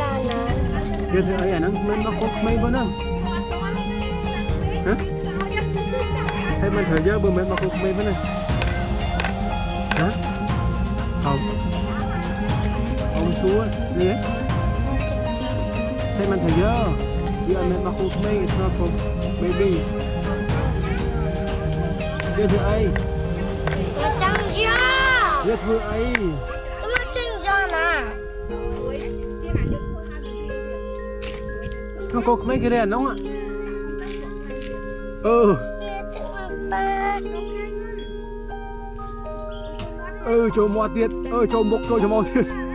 sana. Gitu ayan ang may makok may ba na? Ha? Hay man thời gian bữa mấy makok may ba na? Hả? Không. Ông chúa đi ấy. Hay man thời gian. Đi ăn mấy makok may it's not for baby. Gitu ay. Macam dia. Gitu ay. ក្នុងកោក្មេងគេរៀនអានោះអឺអឺចូលមកទៀតអឺចូលមុខចូលច្មោះទៀត